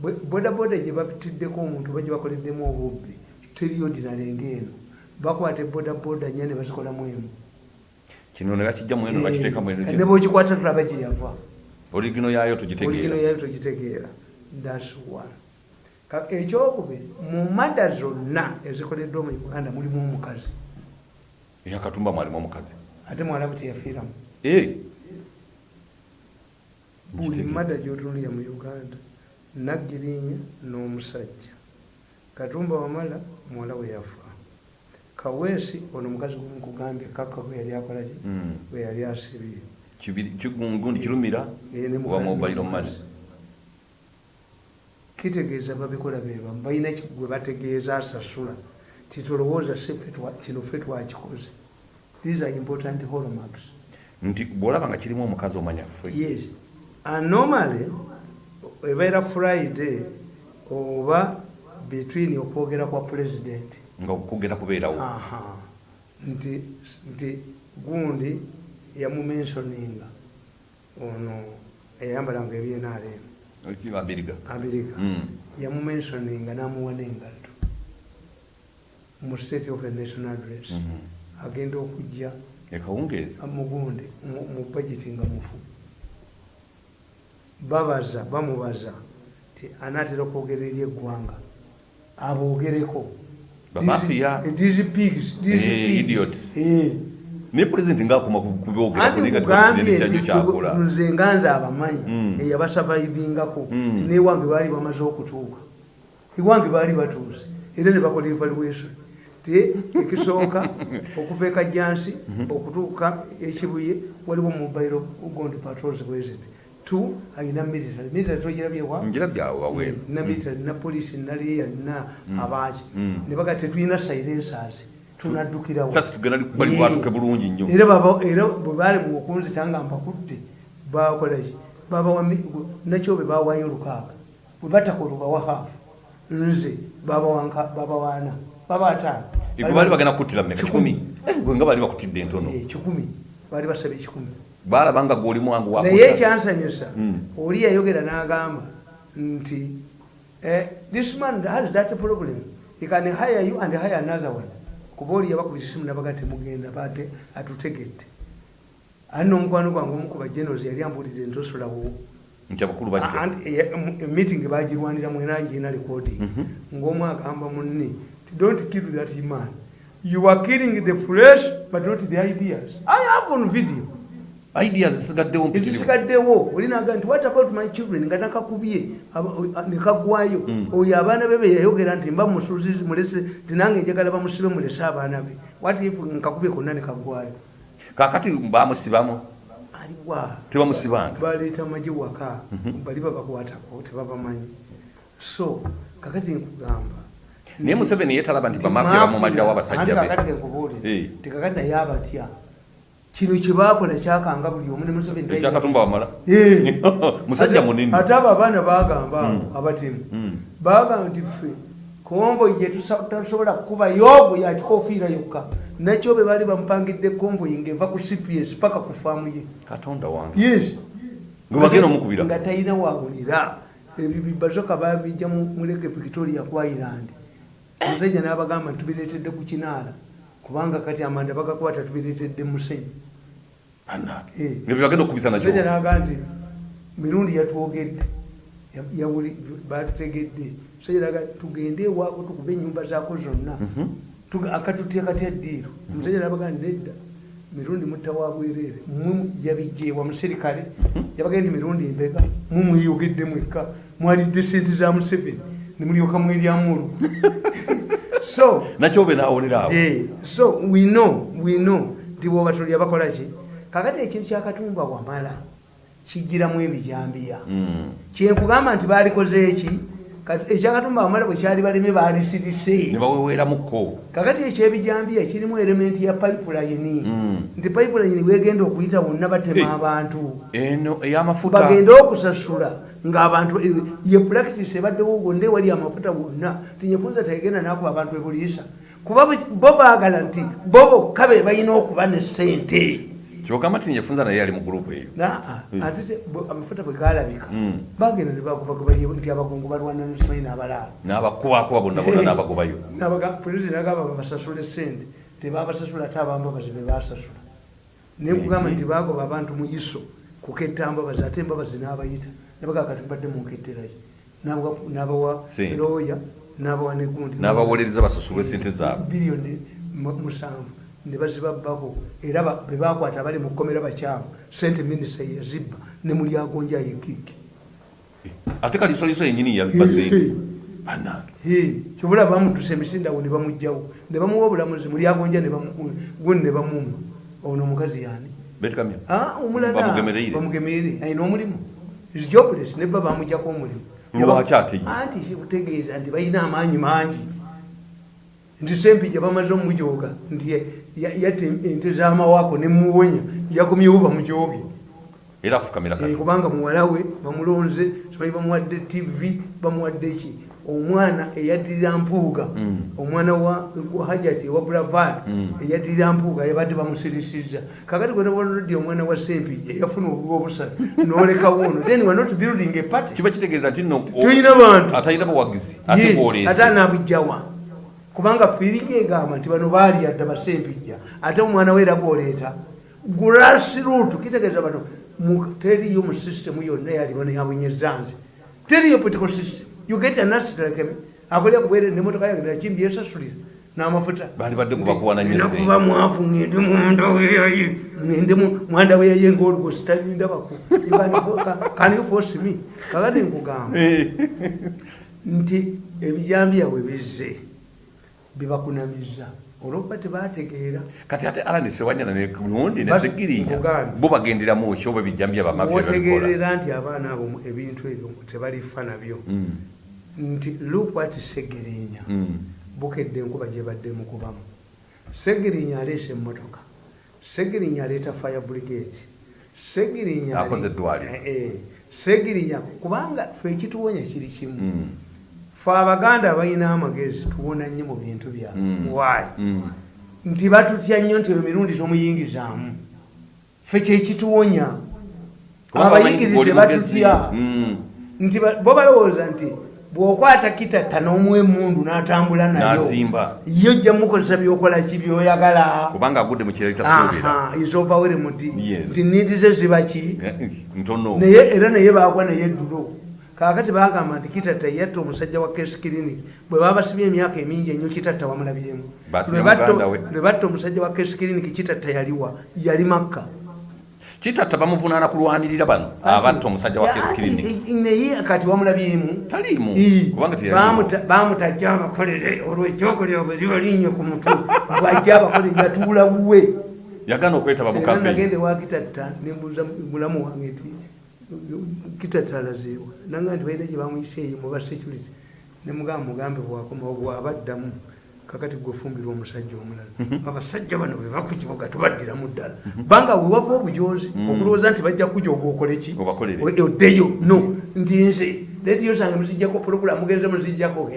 bwe- bodaboda gye babitiddeko omuntu oba gye bakoleddemu obubbi. Teri ordinary ng'eno bakwata bodaboda nnya ne bazikolamu emu. Kino ne bakijja mu eno bakiteeka mu Eh, ne eno bwekikwata tulaba gye yava. Oligino yayo oligino tugitegeera. togitegeera Ka- ekyokubiri mu mada zonna ezikoleddwa mu uganda mulimu omukazi. Eyakatumba mwalimu omukazi. Ate mwalabu teyafiiramu buli mada gyotunulira mu uganda naggirinya n'omusajja. Katumba wamala muwala we yafa. Kaweesi ono omukazi gwenkugambye kaka bwe yali akolaki bwe yali asibye. Kigundi kirumira? Eh, ne wa mukazi mobile n'omukazi. money kitegeeza babikola bebamu balina gwe bategeeza asasula? Twa- kino ffe twakikoze. These are important hallmarks nti bwolaba nga kirimu omukazi omanya ffe. Yes. And normally ebeera friday oba between okwogera kwa president. Nga okugenda kubeerawo. Aha. Nti nti gundi yamumensioninga ono eyayambalanga ebyenalemu abiriga amerika. Mm. yamumensioninga namuwa n'engatto mu state of a national address. Mhm. agenda okujja mugundi mu- budget nga mufu. Babaza bamubaza ti anaatera okwogera eri eggwanga. Aboogereko. These pigs, these pigs. Eh. naye pulezidenti ngaakoma kubyogera anti kulinga kugambye tikakitende nti kyajjo kyakola nze nga nze abamanyi Mm. eyabasavaivingako Mm. ti newange baali bamaze okutuuka ewange baali batuuse era ne bakola evaluation ti ekisooka okuva ekajjansi Mhm. okutuuka ekibuye waliwo mobile gond patrols bweziti tu ayina military military togirabyewa wawere na military na polisi na leya na abaaki Mm. ne baga tetulina silencers tunaddukirawo tugenda bali bwatuke bulungi nnyo. Era bwe baali mu okunzita nga mbakutte bakolaki nakyo bwe bawayo lukaaga bwe batakola bawa haafu nze babawaana baba ataano. Gwe baali bagenda kukuttira mmeka? Kikumi. kikumi gwe nga baali bakutidde entono. Eh, kikumi. Baali basaba ekikumi. Baalaba nga gwoli mwangu wa naye ekyansanyusa Mm. oli yayogera n'agamba nti eh, this man has that problem. He can hire you and hire another one kuba oli yabakubisa esimu nabaga temugenda bate atutegedde. Ani n'omukwano gwange omu ku bajenos yali osulawo nti abakulu bajja. Meeting bagirwanira mwenagina recording. Mhm. ngaomu agamba munne don't kill that man. You are killing the flesh but not the ideas. I have on video ideas zisigaddewo mpitirivu ekisigaddewo olinaga nti what about my children? Nga nakakubye nekagwayo Mm. oyo abaana be beyayogera nti mba mulese tinange njagala bamusibe mulese abaana be. What if nkakubye konna nekagwayo kakati bamusibamu aliwa tebamusibanga. Baleeta maji waka. Mhm. bali babakwatako tebabamanyi. So kakati nkugamba naye museveni yetalaba nti mafia, bamumaddawo abasajja be. kakati kenkubuulire Eh. ti kakati naye abatya kino kyebakola kyakanga buli omu Eh. musajja Ate- munene ate abo abaana bagamba abo Mm. abatemu Mm. bagamba nti ffe konvoyi gyetusobola kukubayo bwe yakikofiira yokka. Nakyo be baali bamupangidde konvoyi ng'eva ku cps paka ku faamu ye. Katonda wange. Yes. Nga talina wawulira ebyo bibazoka babijja mu mu lake victoria ku island. Omusajja n'abagamba nti tubireetedde ku kinaala kubanga kati amanda bagakwata tubireetedde musenyu. Eh. bagenda okukubisa nakyo n'agaa nti mirundi yatwogedde batutegedde. Omusajja n'agaa tugende ewaako tukube ennyumba zaako zonna. Mhm. Akatutya katya eddiiro. Omusajja n'abagaa nti nedda mirundi mutta wa bwereere. Mu yabijjeewa muserikale yabagaa nti mirundi embega mu mweyogedde mwekka mwalidde sente za museveni nemulyoka mweryamulu so nakyo be nawolera awo Eh, so we know we know nti bwoba tuli abakola ki? Kakati ekintu kyakatumba wamala kijiramu ebijambiya Mm. kyenkugamba nti balikoze eki? Ekyakatumba wamala bwe kyali baleme balisirise ne baweweeramukko kakati ekyebijambiya kirimu elementi ya pipeline. Mm. nti pipeline wegenda okuyita wonna batema abantu. Bagende okusasula ngaabantu eh, ye practice ebaddewo gonde wali amafuta wonna tinyefunza tegenda nakuba abantu ebuliisa kuba bo baagala nti bo bokka be balina okuba ne sente kyogamba ti nyefunza naye yali mu gurupu eyo? Ate te- bo- amafuta bwe galabika Mm. bagenda ne bakubakuba nti abakungu balwana nsoyi n'abalaala n'abakubakuba bonna bonna n'abagobayo pulezidenti agamba babasasule sente tebabasasula ate abambabazi be basasula. Naye kugamba nti bagoba abantu mu iso kuketta mbabazi ate embabazi n'abayita nabaga kati mbadde munketteraki n'abawa looya n'abawa negundi n'abawolereza basasulwa esente zaabwe. biliyoni mu- musanvu. Ne bazibabbako. Era ba- be bakwata bali mu kkomera bakyamu. Sente minisita yazibba. Ne mulyagonja yekiki ate kalisoliso yenyini yabibasente kyobula bamuddusa emisindawo ne bamugjawo ne bamuwa obulamuzi mulyagonja guni ne bamumma ono omukazi yani Ah, omulala. Bamugemereire. ayina omulimu jobless nebba bamugjako omulimu. Anti kikutegeeza nti balina amaanyi mangi. Nti sempija bamaze omujooga nti ya- ya- yatta ente z'amawaako nemuwonya yakomyewo bamujooge era afukamira Eh, kubanga muwala we bamulonze simanyi bamuwadde tv bamuwadde ki omwana eyaddirira mpuuga Mm. omwana wa hajati ewa bravad Mm. eyaddirira mpuuga yabadde bamusirisiza. Kakati gwenaboloddi omwana wa sempija yafuna obubi obusatu nolekawo ono. Then we're not building a party. Kiba kitegeeza nti tulina bantu. atalina buwagizi ate anabujjawa kubanga fiirigi egamba nti bano baaliyadde basempijja ate omwana we era gwoleeta grassroot kitegeeza bano teriyo mu system yonna yaliwo neyabwenyezanze teriyo political system you get an asset like me akolya kuwere nemotoka yange nakimbi yesasulira n'amafuta Bali badde kubakuwana nnyo ssente. nakuba mwavu ngende munda weyayi ngende mwanda weyaye ngaolugosi talindabako kanifosimi kakati nkugamba. Nti ebijambiya bwe bizze bibakunamiza olwokuba tebategeera kati ate alani sewanyana nundi nesigirinya bo bagenderamu ki oba bijambya bamafya babikola wotegeerera nti abaana abo ebintu ebyo tebalifa nabyo. Mm, nti lukwati segirinya. Mm. bukedde enkuba gyebadde mukubamu segirinya aleesa emmotoka. Segirinya aleeta fire brigade. Segirinya. Eh, eh. segirinya kubanga fe ekituwonya kiri kimu. Mm, fe abaganda balina amagezi tuwona nnyo mu bintu byabwe mm, wayi mm. nti batutya nnyo nti emirundi tomuyingizaamu. Fe kyekituwonya abayigirize batutya. Nti bo balowooza nti bw'okwata kitatta n'omuwa emundu n'atambula nayo yo ojja mukozesa byokola ki byoyagala? Kubanga agudde mu kirali tasuubira isovawere muti. Yes. nti nidi ze ziba ki? Ntono. Naye era naye bagwa naye eddulo. Kakati bagamba nti kitatta yatta omusajja wa kes clinic bwe baba basibye emyaka emingi ennyo kitatta wamulabyemu. Lwe batta omusajja wa kes clinic kitatta yaliwa yali makka kitatta bamuvunaana kulwanirira bano. Abatta omusajja wa i- naye kati wamulabyemu taliimu. Bamutajja abakolere olwekyokolera bweziba linnyo ku mutwe. Bwajja abakolere yatuula buwe yagaana okwetaba mu era kampeni. nagende wa kitatta nembuuza mulamu wange nti kitatta alazeewa? Nanga nti balina gye bamuyise eyo muba security nemugamba mugambe bwakomawo bwabaddamu kakati gwefumbirwa omusajja omulala. Abasajja bano bwe bakukibuga tubaddiramu ddala. Banga wewava obujozi okulowooza nti bajja kujoga okoleki oddeyo no. Nti nze lediyo zange muzijjako pulogulamu mugenze muzijjako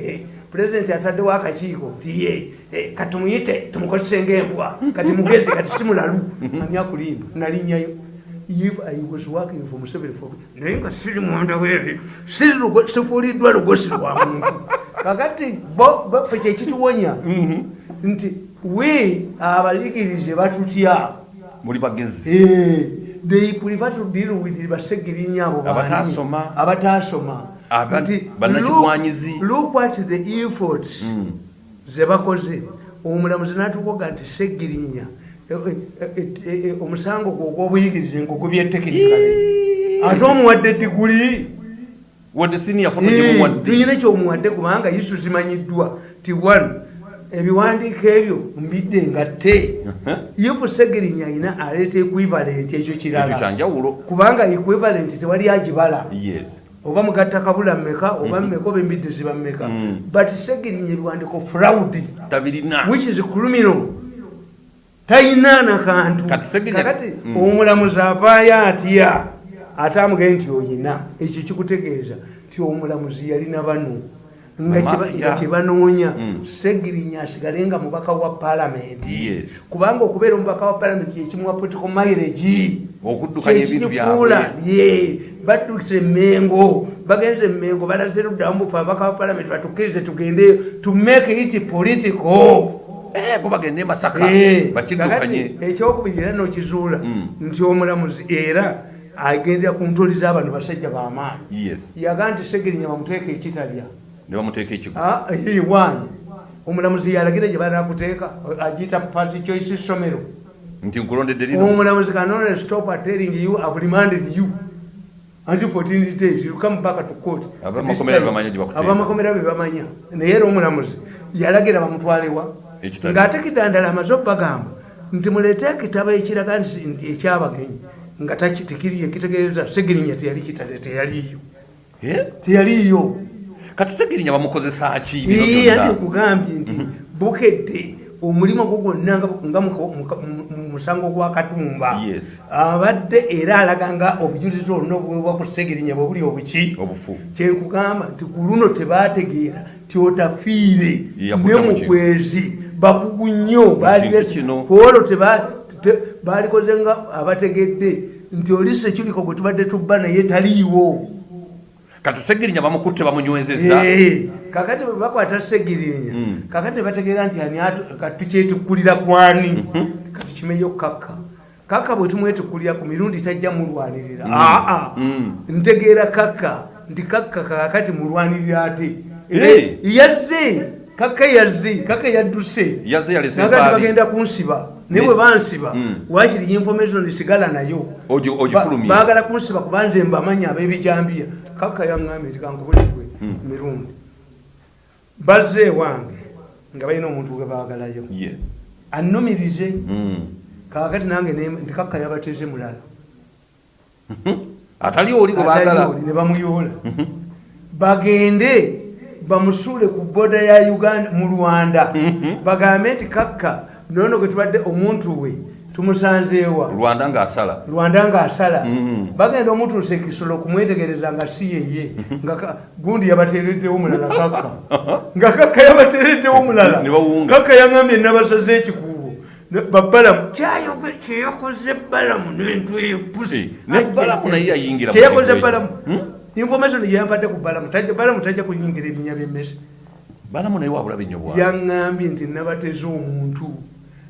pulezidenti ataddewo akakiiko nti ye eh, katumuyite tumukozese ngaembwa kati mugezi kati simulalu. Ani akulimba? Nalinyayo if i was working for museveni for naye nga siri mwanda weri sifuuliddwa lugosi lwa muntu kakati bo bo- fe kyekituwonya nti we abayigirize batutya muli bagezi Eh, they prefer to deal with basegirinya abo bani. Abatasoma. abatasoma Aba- Nti, bannakigwanyizi. look- what the efforts Mm. zebakoze omulamuzi natukoga nti segirinya eh, eh, omusango gwo ogwobuyigirize ngogubyetekinikale ate omuwadde diguli tulina kyomuwadde kubanga isu zimanyiddwa ti one ebiwandiiko ebyo mbidde ngatte ifu segirinya ayina aleeta equivalent ekyo kirala. Kubanga equivalent tewali agibala. Yes. Oba mugatta kabula mmeka oba mmeka oba embidde ziba mmeka. Mm. but segirinya ebiwandiiko fraud tabirina. which is criminal tayina nakantu Kati Segirinya- kakati Mm. omulamuzi avaayo atya? Ate amugaye nti oyina. Ekyo kikutegeeza nti omulamuzi yalina bano nga kyebanoonya. Mm. segirinya asigale nga mubaka wa palamenti kubanga okubeera omubaka wa palamenti yekimuwa political ebintu kyekifuula byabwe. ye baddukisa emmengo bagenze emmengo balaze luddamu bufe ababaka ba palamenti batukkirize tugendeyo to make it political Eh, bo bagende e masaka. Eh, bakiddukanye ekyokubiri era nokizuula Mm. nti omulamuzi era agendera ku ntoli z'abano basajja b'amaanyi yes. Yaga nti segerinya bamuteeka ekitalya. Ne bamuteeka ekigo. Ah, eh, omulamuzi yalagira gye banakuteeka agiyita party choice somero. Nti nkulondedde lino. Omulamuzi kanone stop at telling you I've remanded you. Until 14 days you come back to court. Abamakomera bebamanya naye era omulamuzi yalagira bamutwalewa. Ng'ate kiddandala amaze okubagamba nti muleete ekitabo ekiraga nti ekyabagenyi nga taki- tekiri ekitegeeza segirinya teyali kitale teyaliyo teyaliyo kati segirinya bamukozesa ki anti byonna? okugambye nti bukedde omulimu gwo gwonna nga nga mu- mu- mu- mu musango gwa katumba. Abadde era alaga nga obujulizi oluna obuweebwa ku segerinya bwe buli obuki. Kyenkugamba nti ku luno tebategeera ti otafiire Yakutta ne mu kwezi bakugu nnyo Ekintu kino. olwo balikoze nga abategedde nti oli sekiliko gwe tubadde tubba naye taliiwo. Kati segirinya bamukutte bamunywezezza. Kakati bakwata segirinya Mm. kakati bategeera nti tukyetikkulira kwani? Kati kimeyo kakka kaka bwe tumwetukulya ku mirundi tajja mulwanirira. Aa ntegeera kaka nti kaka kakati mulwanirira ate. Yazze kaka yazze kaka yadduse. Yazze yalese nagati mpaabi. bagenda kunsiba naye bwe bansiba Mm. wakiri information sigala nayo. Baagala kunsiba kubanze mbamanya ab'ebijambiya. Kaka yaŋŋambye nti kankubuligwe Mm. mirundi. Bazze ewange nga balina omuntu gwe baagalayo. Annumirize Mm. kakati nange nti kaka yabateze mulala. Atali oli gwe baagala. ne bamuyoola. Bagende bamusuule ku boda ya uganda mu rwanda. Bagambe nti kakka nono gwe tubadde omuntu we tumusanzeewa rwanda ng'asala. Rwanda ngaasala Mhm. bagenda omutuusa ekisolo kumwetegereza nga si yeye nga ka- gundi yabatereddewo mulala kakka. Nga kakka yabatereddewo mulala kakka yaŋambye nabasaze ekikuubo. Babalamu kyeyakoze balamu nentwe ne Balamu naye yayingira mu kyeyakoze balamu Hmm? Information yeyampadde ku balamu balamu tajja kuyingira ebinya byemmesi balamu naye wabulabe nnyo bwa yaŋŋambye nti nabateze omuntu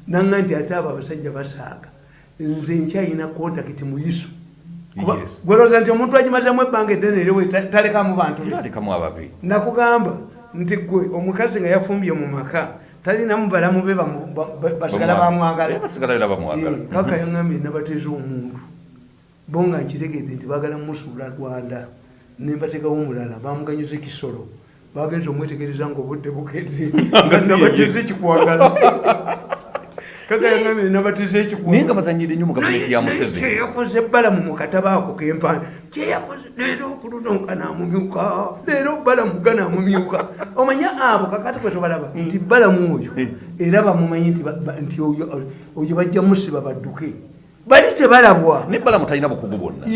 naŋŋa nti ate abo abasajja basaaga. Nze nkyayina kontakiti muyiso Yes. gwelooza nti omuntu agimazemu ebbanga eddene erewe ta- talekamu bantu nakugamba nti gwe omukazi nga yafumbye mu maka talinamu balamu be basigala bamwagala. Bamwagala. Eh, kaka yaŋambye nabateze omuntu. Bo nga nkitegeeze nti bagala musuula rwanda nembateekawo omulala bamuganyuza ekisolo. Bagenza omwetegereza nga obudde bukedde. Nga nabateze ekikwagala. Kaka yaŋambye nabateze naye nga bazanyire nnyo mu gavumenti ya museveni. kyeyakoze balamu mu katabo ako kempana kyeyakoze leero okuluno ganamumyuka leero balamu ganamumyuka omanya abo kakati kwe tubalaba nti balamu oyo era bamumanyi nti oyo bajja musiba badduke bali tebalabwa. Ne balamu talina bukugu bwonna.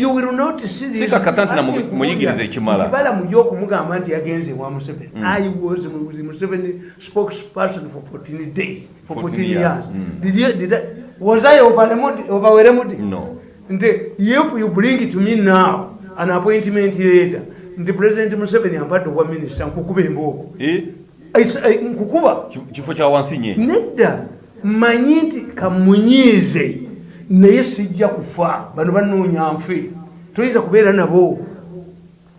Sikakasa nti na mu- Ate muyigirize nkubulya ekimala. balamu y'okumugamba nti yagenze wa museveni. I was with museveni spokesperson for 14 days for 14 14 years. Mm. did you, did I, was i overwhelmed no. Nti if you bring to me now an appointment later nti president museveni ampadde obwa minisita nkukuba embooko. Eh, eh, nkukuba. Ki- kifo kya wansi nye nedda mmanyi nti kamunyiize naye sijja kufa. Bano banoonya nfe. Toyinza kubeera nabo.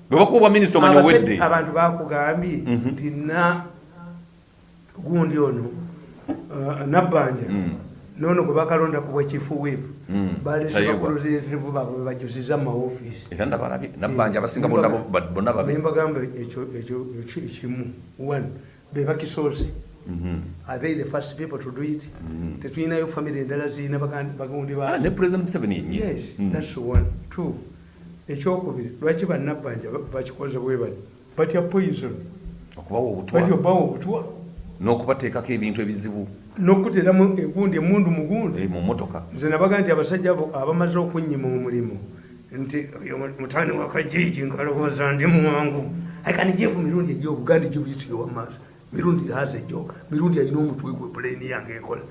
Bwe bakuba obwa minisita owedde abantu bakugambye Mhm. nti na gundi ono uh, nabbanja Mm. nono gwe bakalonda ku bwekifu weebu Mm. balese bakulozeretivu baabwe bajusiza mu maofiisi era ndabalabye nabbanja abasinga bonna bo- ba- bonna babi nembagamba ekyo ekimu. One be are they the first people to do it. Tetulinayo famire endala zirina bagundi yes Mm. that's one. Two ekyokubiri lwaki bannabbanja ba- bakikoze bwe bati batya poison. Batya obbawo obutwa n'okubateekako ebintu ebizibu. N'okuteramu egundi emundu mugundi eh, mu motoka nze nabaga nti abasajja abo abamaze okunyima omulimu nti mutani wa kajiji nkalowooza ndi muwangu. Aikanijevu mirundi egyobuganda egyobuyitire wamaaso mirundi haza ejo mirundi alina omutwe gwe puleni yange ekola.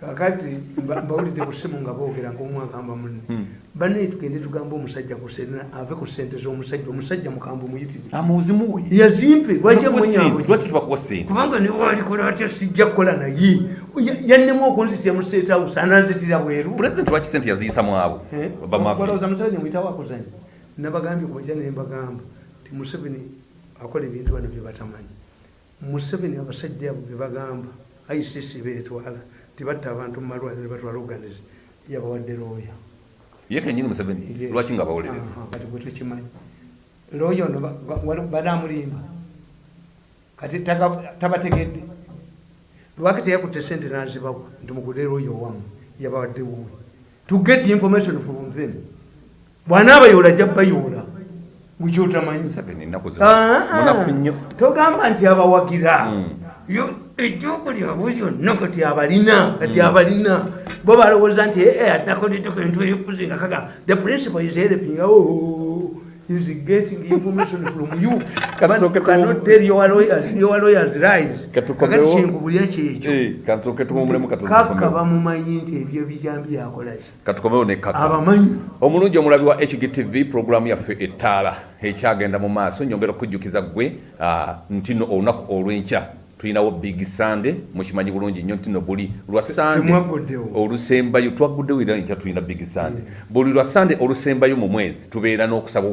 Kakati mba- mbawulidde ku ssimu nga boogera ngaomwagamba munne. Hmm. banne tugende tugamba omusajja ku sena ave ku sente z'omusajja omusajja mukamba omuyitire amuzimuwe yazimpe lwaki emunyambo lwaki tubakuwa sente kubanga niwalikola atya sijja kukola naye. Ya- yannemu okunzitira mu state house ananzitira bweru. President lwaki sente yaziyisamu abo? Bamafi balowooza museveni mwitawo akuzanya nabagambye kumakya naye mbagamba ti museveni akola ebintu bano bye batamanyi museveni abasajja abo bye bagamba icc betwala tibatta abantu mu malwaliro ne batwala oganize yabawadde looya ye kenyini museveni? Lwaki nga bawolereza? Aha, kati gwe tokimanyi. Looya ono banamulimba kati tabategedde. Lwaki teyakutte sente nazibawa nti mugule looya owamu yabawadde wuwe. To get information from them. Bwanaabayoola jja bayoola zi Ah, ah. togamba nti abawagira. Mm. Ejjooko lyabwe lyonna kati abalina kati abalina. Bo balowooza nti ee atakoleddeko entu eyokuzinga kaga. The principal is helping oh, is getting information from you Katusooke But cannot tell your lawyers, your lawyers lies Katukomewo. kakati kinkubulya kyekyo kansooke tuwumulemu kaka bamumanyi nti ebyo bijambi yakolaki katukomewo ne kaka. Abamanyi omulungi omulabi wa hgtv puroguramu yaffe ettaala ekyagenda mu maaso nyongera okujjukiza gwe ah, nti no olunaku olw'enkya. Tulinawo big sande mukimanyi bulungi nnyo nti no buli lwa sande temwagguddewo olusembayo twagguddewo era nkya tulina big sande buli lwa sande olusembayo mu mwezi tubeera n'okusaba